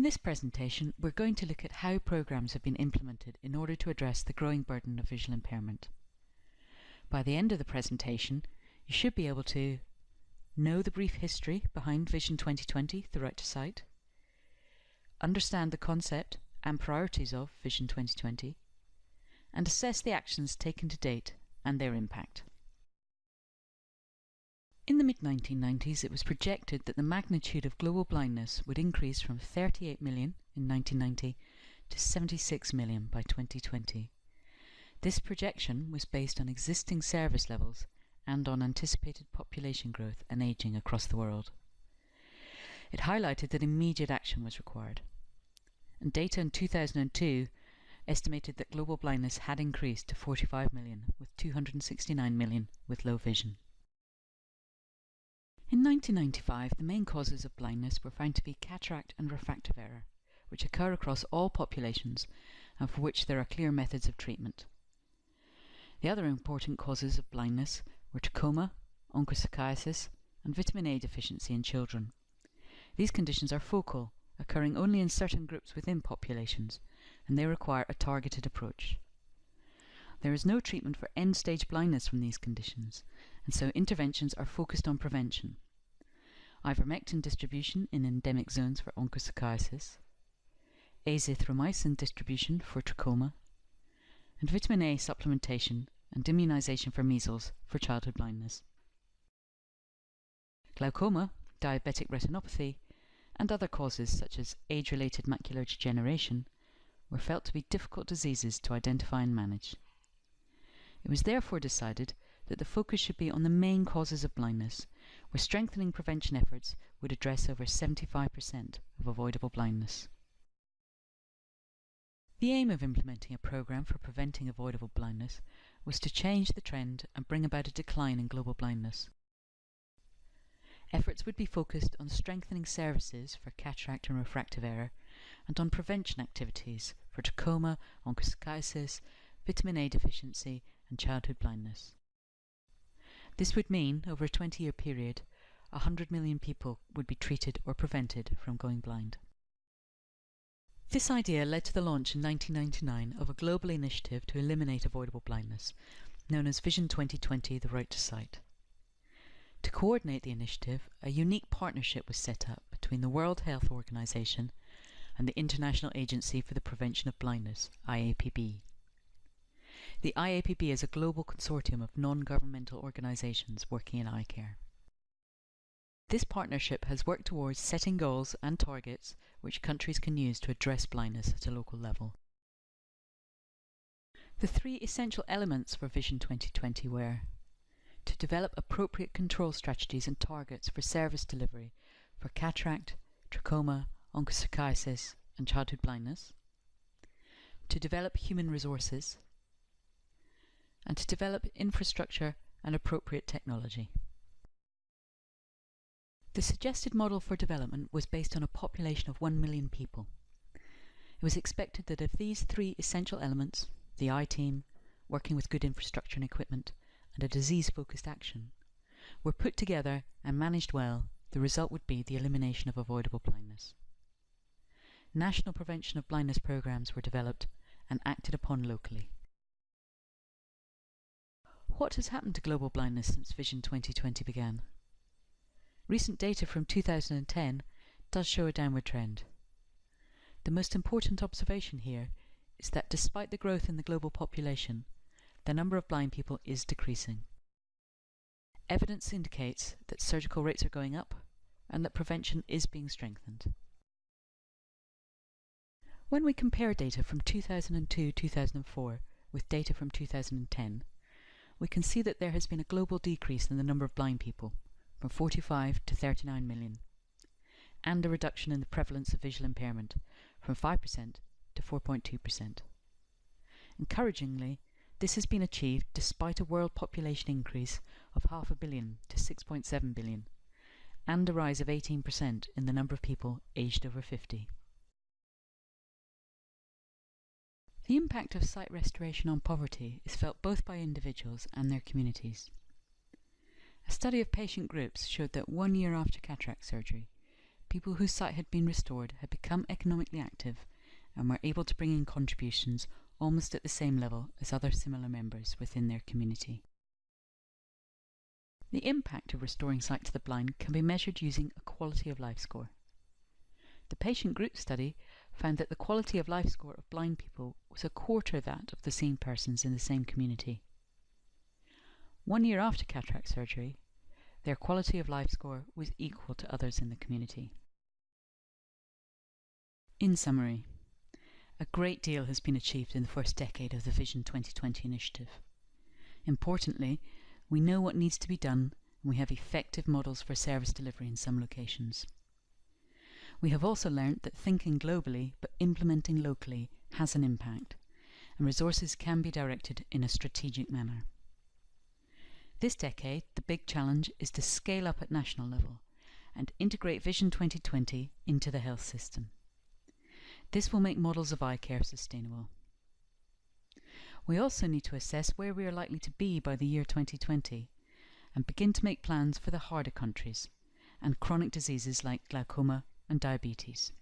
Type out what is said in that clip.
In this presentation, we're going to look at how programs have been implemented in order to address the growing burden of visual impairment. By the end of the presentation, you should be able to know the brief history behind Vision 2020, the right to sight, understand the concept and priorities of Vision 2020, and assess the actions taken to date and their impact. In the mid-1990s, it was projected that the magnitude of global blindness would increase from 38 million in 1990 to 76 million by 2020. This projection was based on existing service levels and on anticipated population growth and aging across the world. It highlighted that immediate action was required. And data in 2002 estimated that global blindness had increased to 45 million, with 269 million with low vision. In 1995, the main causes of blindness were found to be cataract and refractive error, which occur across all populations and for which there are clear methods of treatment. The other important causes of blindness were trachoma, onchocerciasis, and vitamin A deficiency in children. These conditions are focal, occurring only in certain groups within populations, and they require a targeted approach. There is no treatment for end-stage blindness from these conditions, and so interventions are focused on prevention. Ivermectin distribution in endemic zones for onchocerciasis, azithromycin distribution for trachoma, and vitamin A supplementation and immunization for measles for childhood blindness. Glaucoma, diabetic retinopathy, and other causes such as age-related macular degeneration were felt to be difficult diseases to identify and manage. It was therefore decided that the focus should be on the main causes of blindness, where strengthening prevention efforts would address over 75% of avoidable blindness. The aim of implementing a program for preventing avoidable blindness was to change the trend and bring about a decline in global blindness. Efforts would be focused on strengthening services for cataract and refractive error and on prevention activities for trachoma, onchocerciasis, vitamin A deficiency and childhood blindness. This would mean, over a 20-year period, 100 million people would be treated or prevented from going blind. This idea led to the launch in 1999 of a global initiative to eliminate avoidable blindness, known as Vision 2020 The Right to Sight. To coordinate the initiative, a unique partnership was set up between the World Health Organization and the International Agency for the Prevention of Blindness, IAPB. The IAPB is a global consortium of non-governmental organizations working in eye care. This partnership has worked towards setting goals and targets which countries can use to address blindness at a local level. The three essential elements for Vision 2020 were to develop appropriate control strategies and targets for service delivery for cataract, trachoma, onchocerciasis and childhood blindness, to develop human resources, and to develop infrastructure and appropriate technology. The suggested model for development was based on a population of 1 million people. It was expected that if these three essential elements, the eye team, working with good infrastructure and equipment, and a disease-focused action, were put together and managed well, the result would be the elimination of avoidable blindness. National prevention of blindness programs were developed and acted upon locally. What has happened to global blindness since Vision 2020 began? Recent data from 2010 does show a downward trend. The most important observation here is that despite the growth in the global population, the number of blind people is decreasing. Evidence indicates that surgical rates are going up and that prevention is being strengthened. When we compare data from 2002-2004 with data from 2010, we can see that there has been a global decrease in the number of blind people, from 45 to 39 million, and a reduction in the prevalence of visual impairment, from 5% to 4.2%. Encouragingly, this has been achieved despite a world population increase of half a billion to 6.7 billion, and a rise of 18% in the number of people aged over 50. The impact of sight restoration on poverty is felt both by individuals and their communities. A study of patient groups showed that one year after cataract surgery, people whose sight had been restored had become economically active and were able to bring in contributions almost at the same level as other similar members within their community. The impact of restoring sight to the blind can be measured using a quality of life score. The patient group study found that the quality of life score of blind people was a quarter that of the seen persons in the same community. One year after cataract surgery, their quality of life score was equal to others in the community. In summary, a great deal has been achieved in the first decade of the Vision 2020 initiative. Importantly, we know what needs to be done and we have effective models for service delivery in some locations. We have also learned that thinking globally but implementing locally has an impact, and resources can be directed in a strategic manner. This decade, the big challenge is to scale up at national level and integrate Vision 2020 into the health system. This will make models of eye care sustainable. We also need to assess where we are likely to be by the year 2020 and begin to make plans for the harder countries and chronic diseases like glaucoma and diabetes.